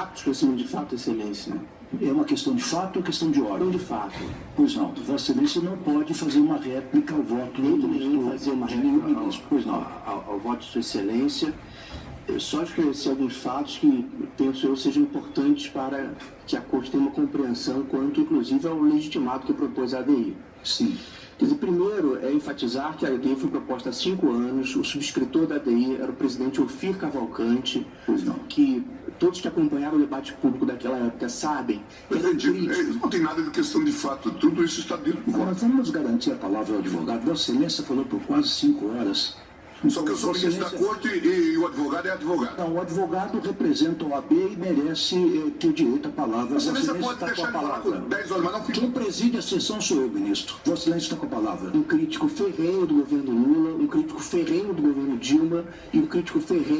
rápido esclarecimento de fato, excelência. É uma questão de fato ou questão de ordem? Não de fato. Pois não, Vossa Excelência não pode fazer uma réplica ao voto Nem do nem fazer uma réplica ao, ministro. Pois não. ao, ao voto de sua excelência. Eu Só esclarecer alguns fatos que penso eu sejam importantes para que a Corte tenha uma compreensão quanto, inclusive, ao legitimado que propôs a ADI. Sim. Quer dizer, primeiro é enfatizar que a ADI foi proposta há cinco anos, o subscritor da ADI era o presidente Ofir Cavalcante, Pois não. que todos que acompanharam o debate público daquela época sabem que era Presidente, crítico. é, não tem nada de questão de fato, tudo isso está dentro do voto. vamos garantir a palavra ao advogado. Vossa Excelência falou por quase cinco horas. Só que eu sou ministro da corte e, e o advogado é advogado. Não, o advogado representa o AB e merece eh, ter direito à palavra. Vossa Excelência pode está com deixar a falar por palavra. 10 horas, mas não fica. Quem preside a sessão sou eu, ministro. Vossa Excelência está com a palavra. um crítico ferrenho do governo Lula, um crítico ferrenho do governo Dilma e um crítico ferrenho